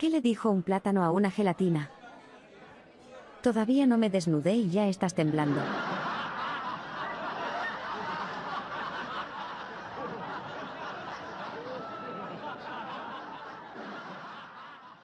¿Qué le dijo un plátano a una gelatina? Todavía no me desnudé y ya estás temblando.